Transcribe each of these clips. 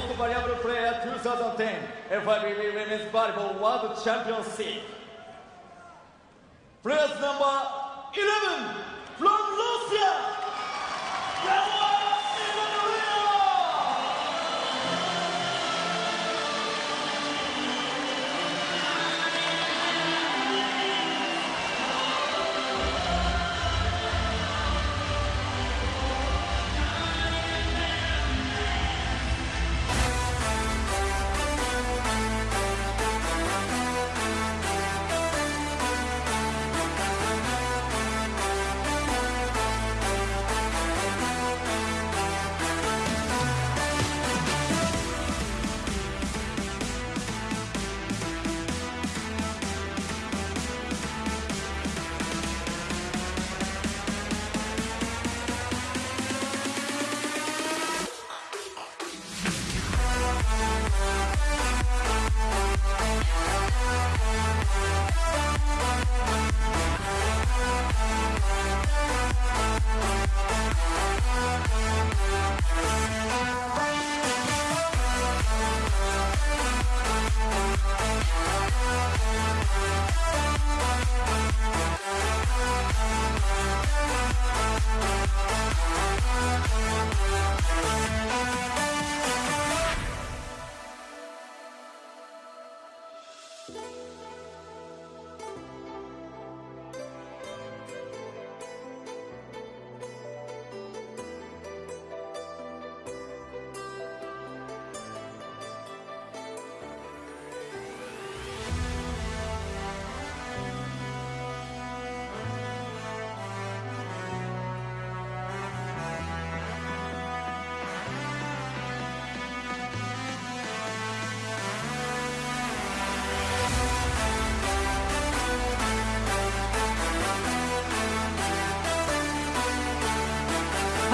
most valuable player 2010 FIVB Women's Volleyball World Championship. Players number 11 from Russia,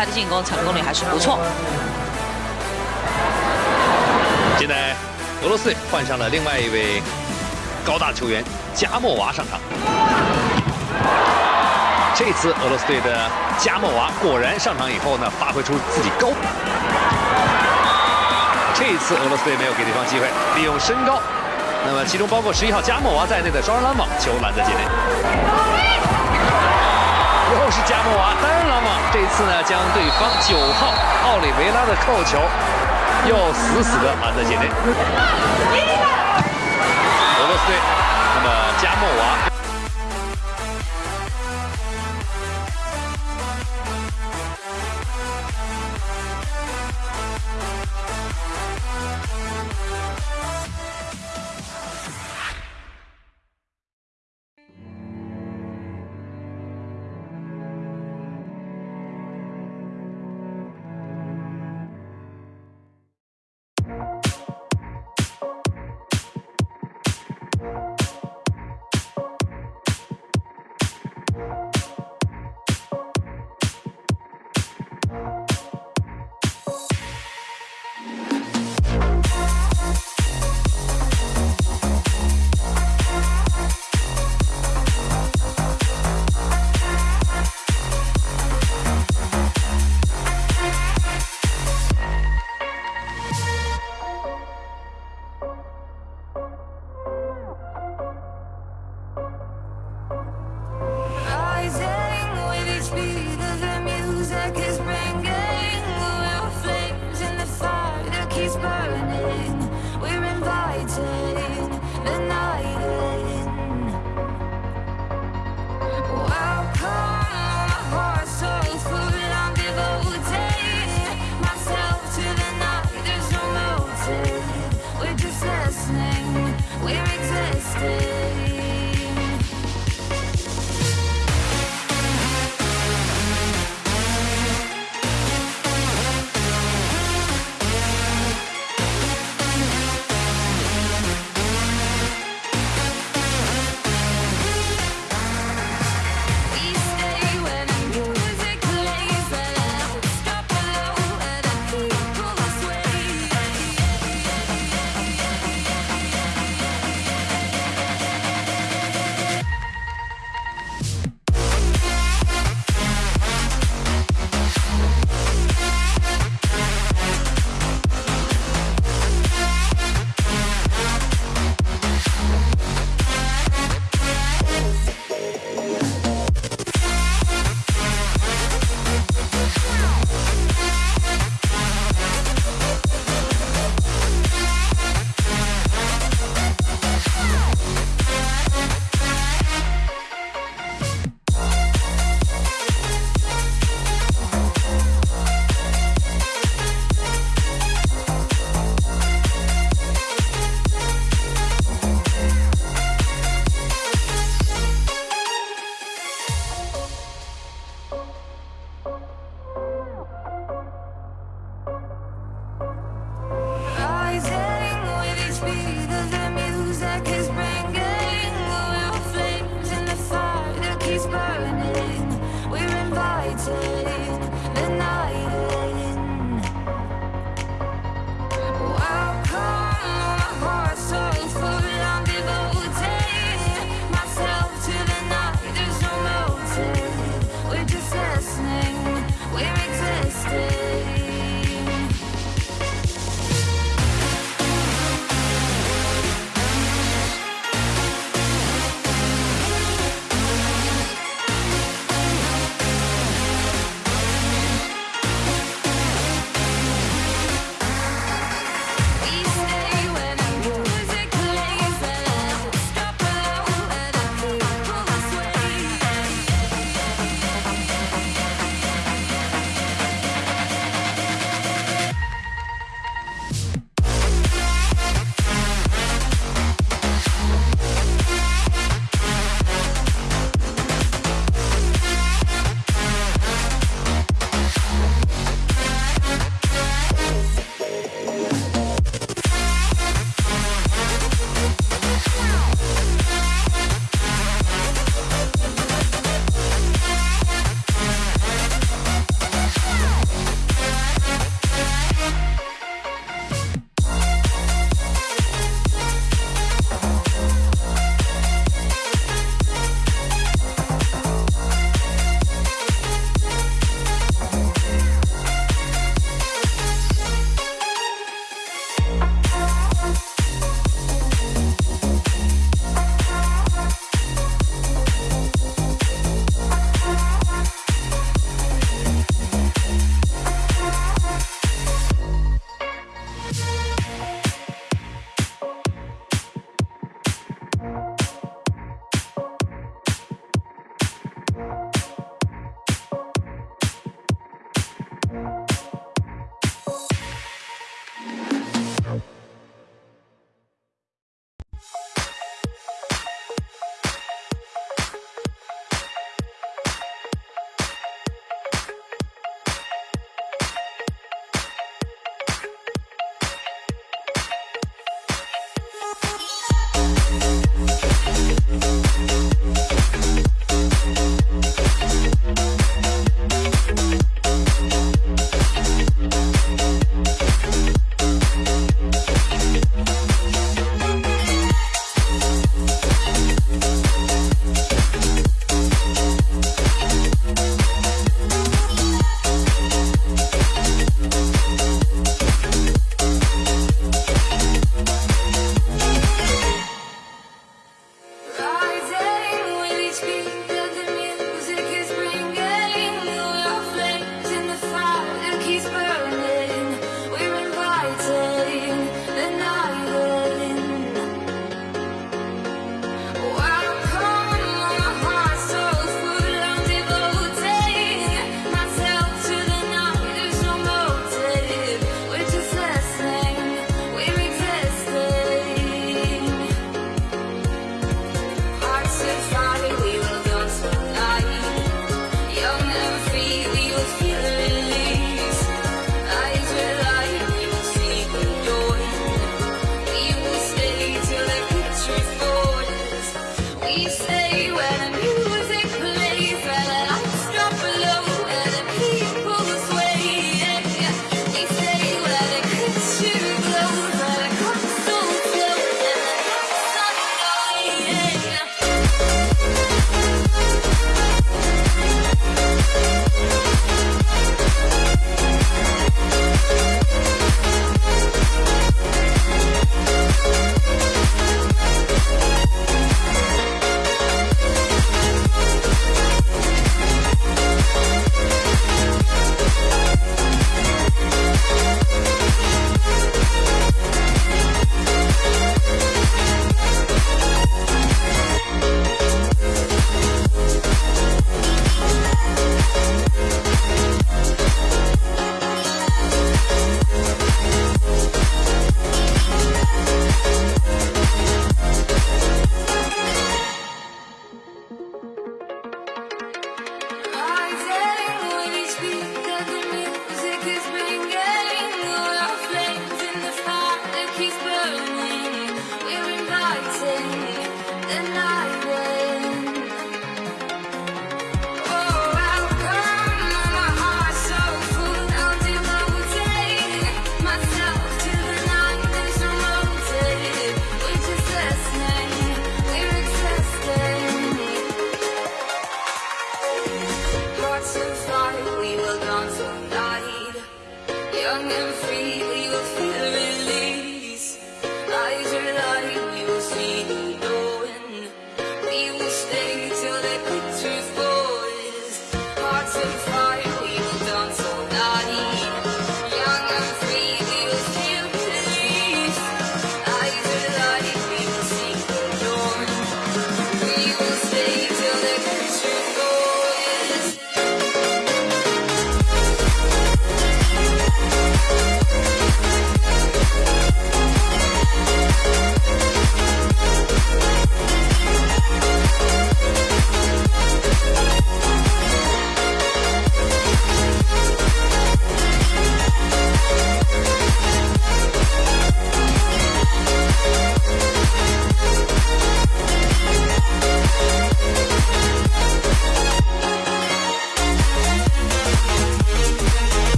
他的进攻成功率还是不错。现在俄罗斯队换上了另外一位高大球员加莫娃上场。这次俄罗斯队的加莫娃果然上场以后呢，发挥出自己高。这次俄罗斯队没有给对方机会，利用身高，那么其中包括十一号加莫娃在内的双人拦网球拦在界内。是加莫娃单人拦网，这次呢将对方九号奥里维拉的扣球又死死的拦在界内。俄罗斯队，那么加莫娃。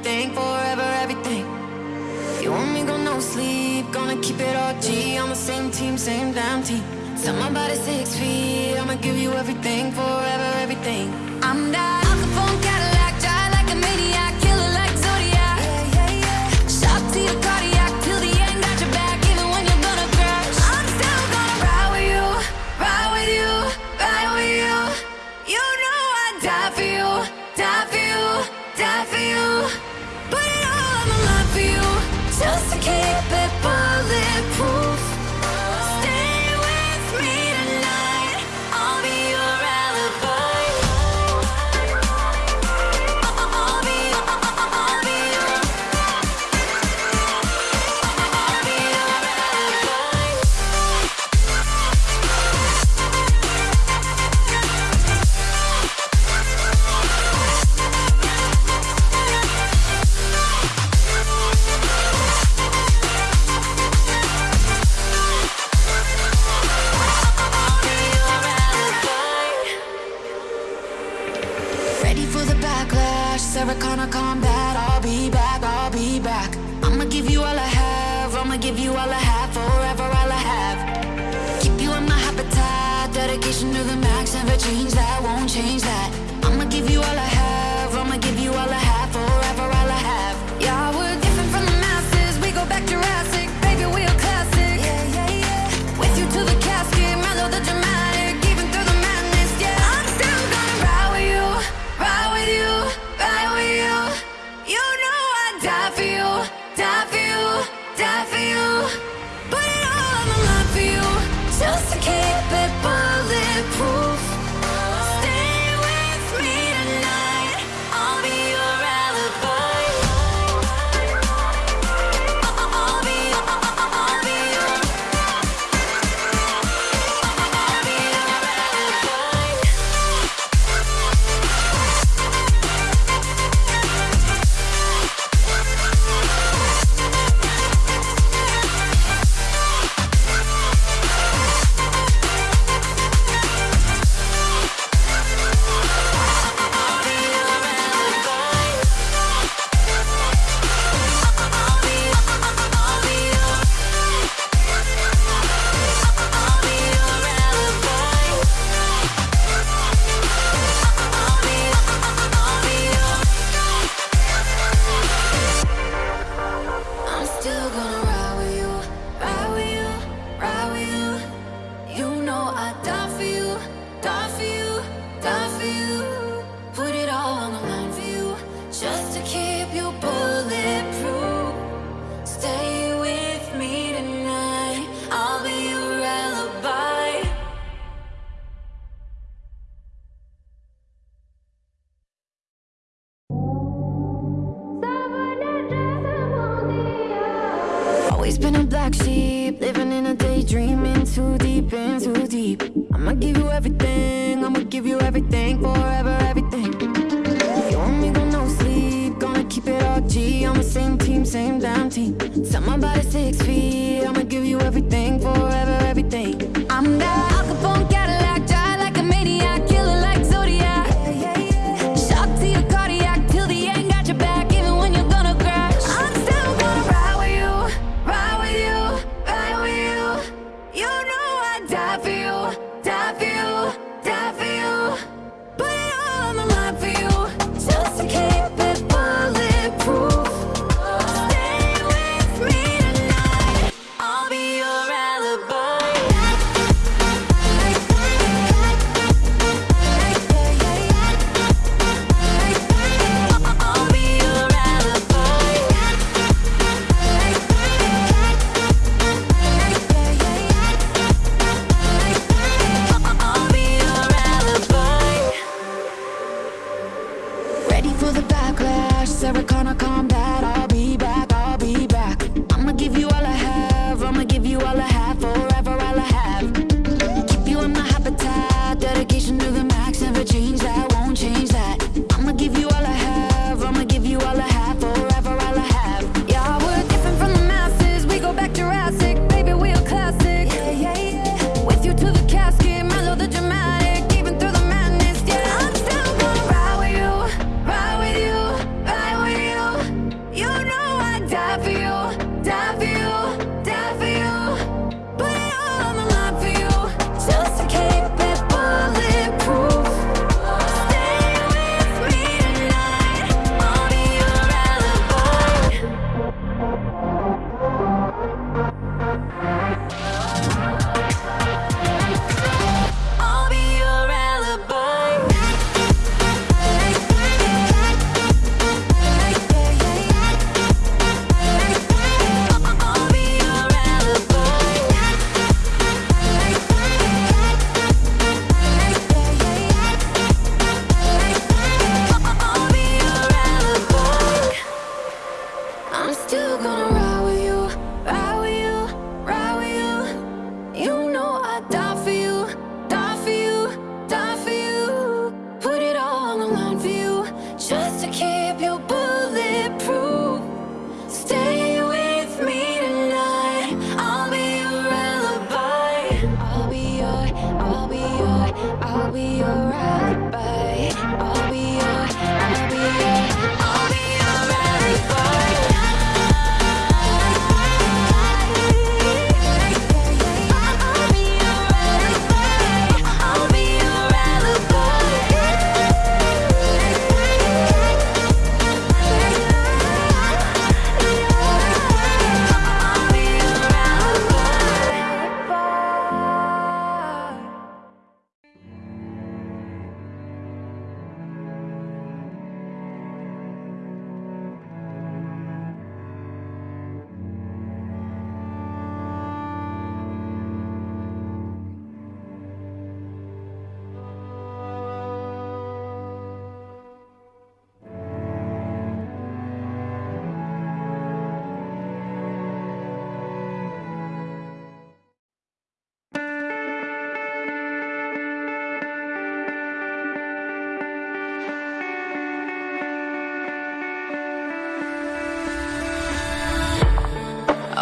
everything, forever everything. You want me, go no sleep, gonna keep it all G. On the same team, same damn team. Tell my body.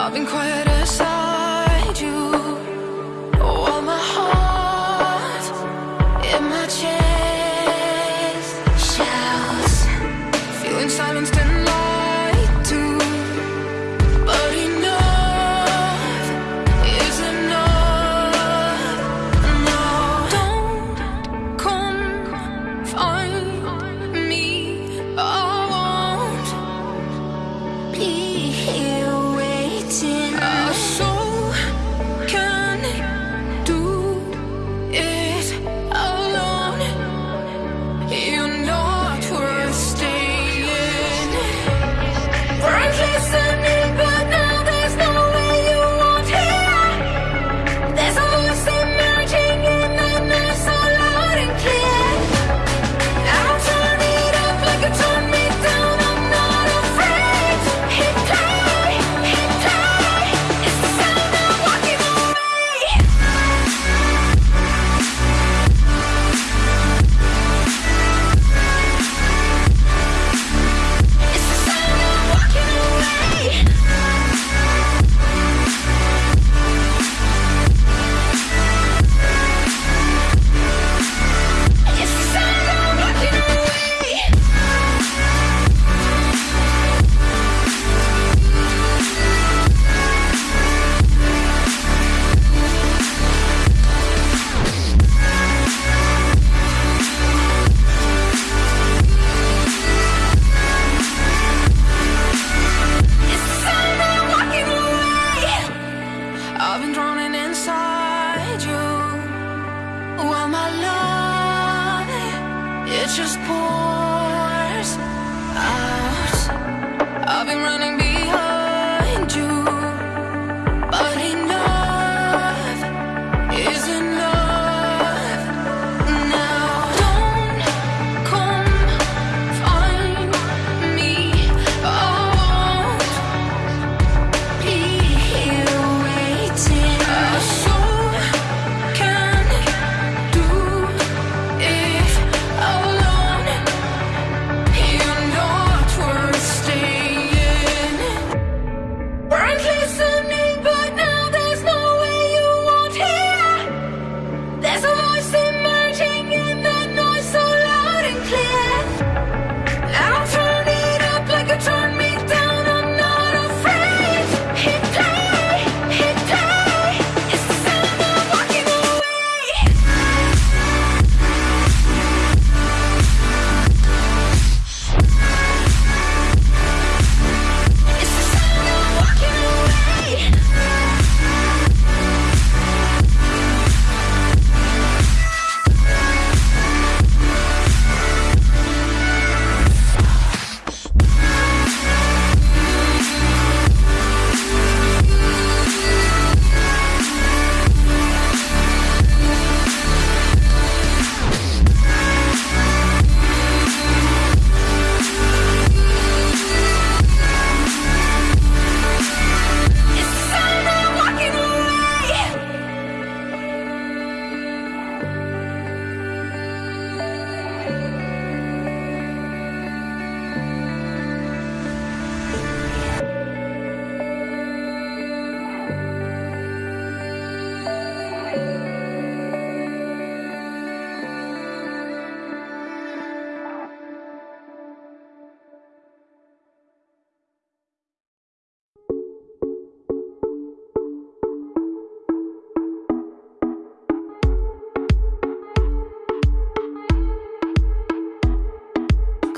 I've been quiet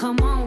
Come on,